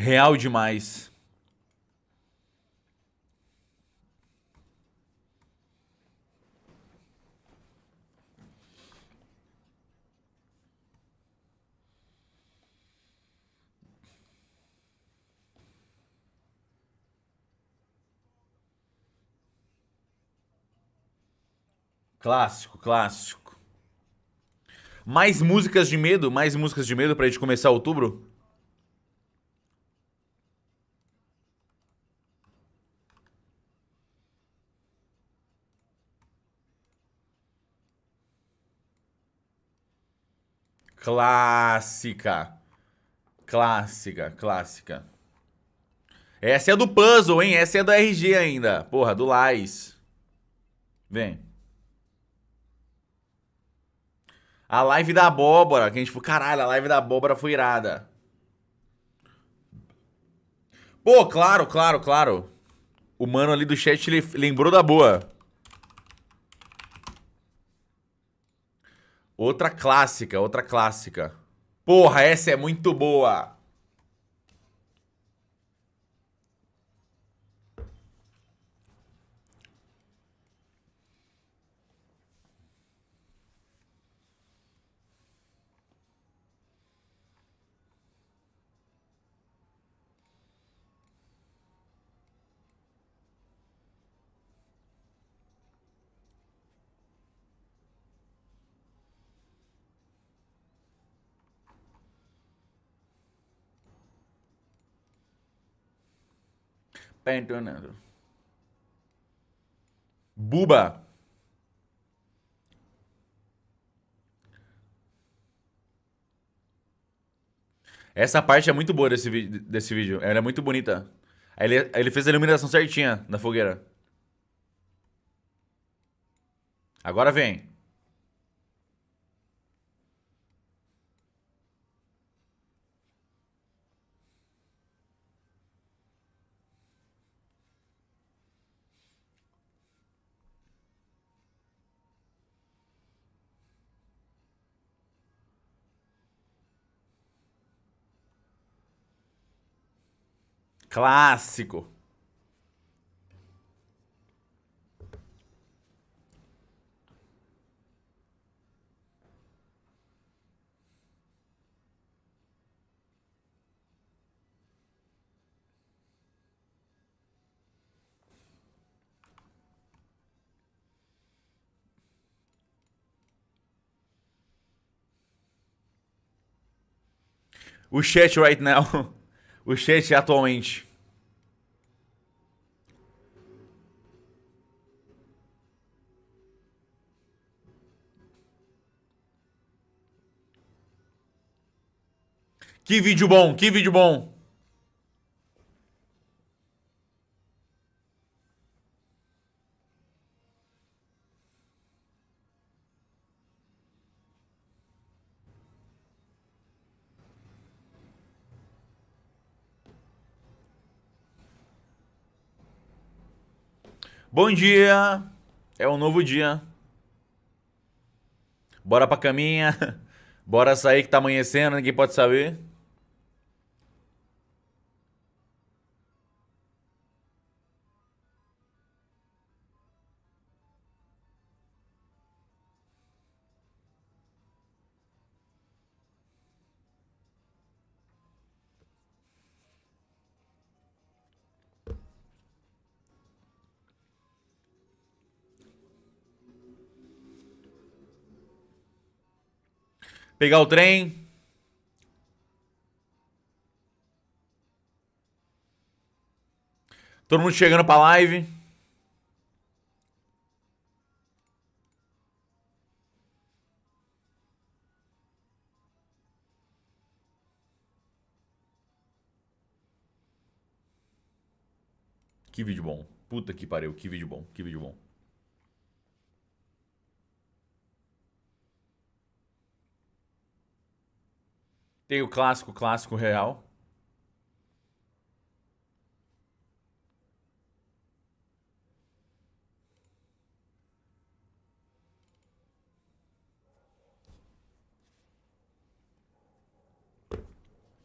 Real demais. Clássico, clássico. Mais músicas de medo? Mais músicas de medo pra gente começar outubro? Clássica. Clássica, clássica. Essa é do puzzle, hein? Essa é do RG ainda. Porra, do Lais. Vem. A live da abóbora, que a gente caralho, a live da abóbora foi irada. Pô, claro, claro, claro. O mano ali do chat lembrou da boa. Outra clássica, outra clássica. Porra, essa é muito boa. Pentonando. Buba. Essa parte é muito boa desse, desse vídeo. Ela é muito bonita. Ele, ele fez a iluminação certinha na fogueira. Agora vem. Clássico. O chat right now o chat atualmente. Que vídeo bom, que vídeo bom. Bom dia! É um novo dia. Bora pra caminha. Bora sair que tá amanhecendo, ninguém pode saber. Pegar o trem. Todo mundo chegando pra live. Que vídeo bom. Puta que pariu, que vídeo bom, que vídeo bom. Tem o clássico, clássico real.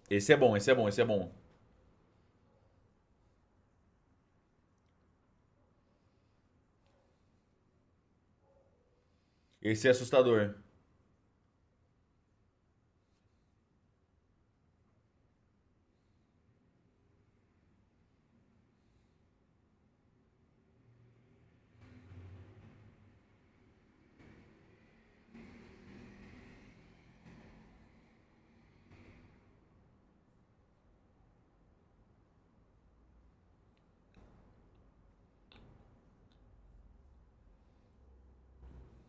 Esse é bom, esse é bom, esse é bom. Esse é assustador.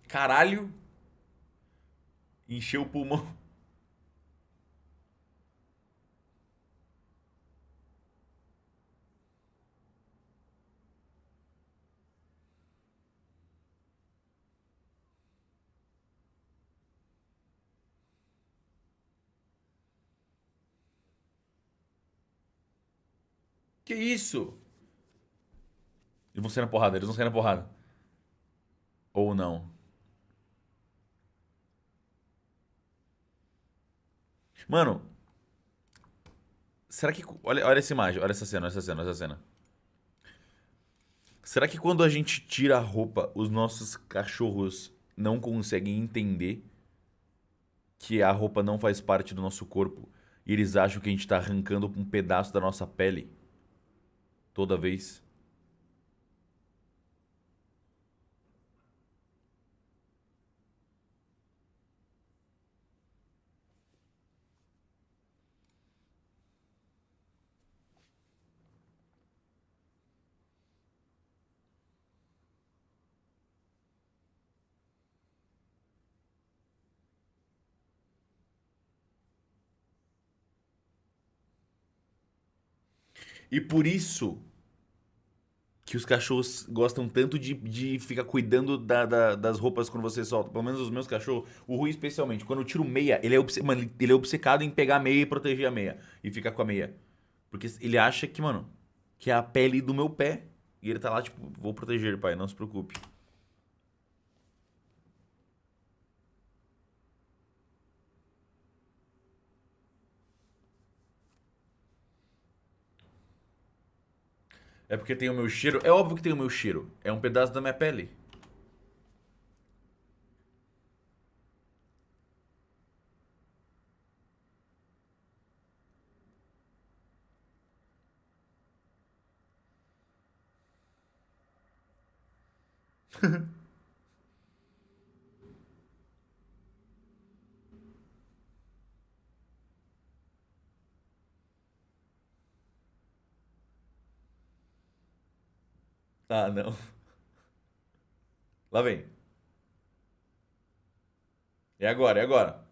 Caralho. Encheu o pulmão. Que isso? Eles vão sair na porrada, eles vão sair na porrada. Ou não. Mano. Será que. Olha, olha essa imagem, olha essa cena, olha essa cena, olha essa cena. Será que quando a gente tira a roupa, os nossos cachorros não conseguem entender que a roupa não faz parte do nosso corpo e eles acham que a gente está arrancando um pedaço da nossa pele toda vez? E por isso que os cachorros gostam tanto de, de ficar cuidando da, da, das roupas quando você solta. Pelo menos os meus cachorros, o Rui especialmente. Quando eu tiro meia, ele é, obce... mano, ele é obcecado em pegar a meia e proteger a meia. E ficar com a meia. Porque ele acha que, mano, que é a pele do meu pé. E ele tá lá, tipo, vou proteger, pai, não se preocupe. É porque tem o meu cheiro. É óbvio que tem o meu cheiro. É um pedaço da minha pele. Ah, não. Lá vem. É agora, é agora.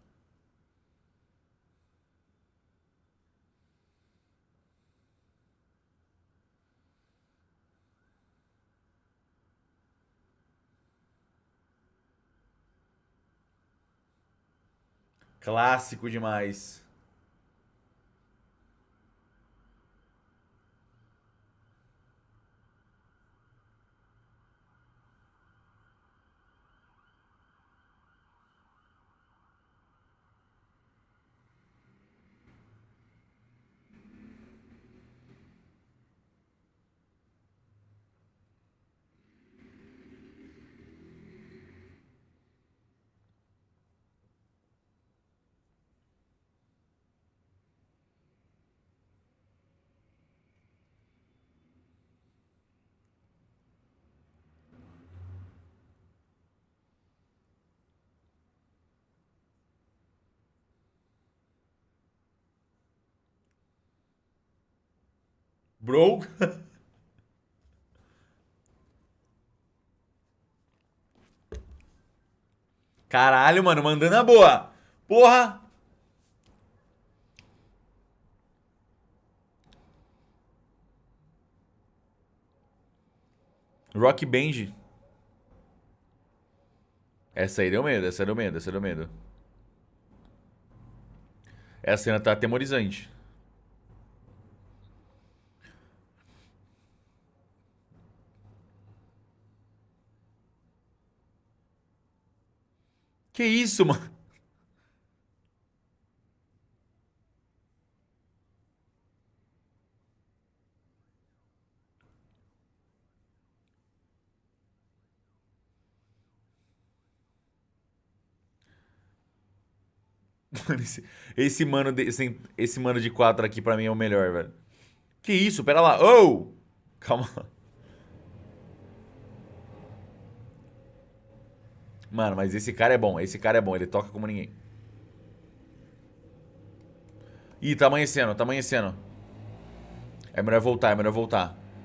Clássico demais. Bro. Caralho, mano, mandando a boa. Porra. Rock Band. Essa aí deu medo, essa deu medo, essa deu medo. Essa cena tá atemorizante. Que isso, mano? Esse, esse, mano de, esse, esse mano de quatro aqui pra mim é o melhor, velho. Que isso? Pera lá. Oh! Calma. Mano, mas esse cara é bom. Esse cara é bom. Ele toca como ninguém. Ih, tá amanhecendo, tá amanhecendo. É melhor voltar, é melhor voltar.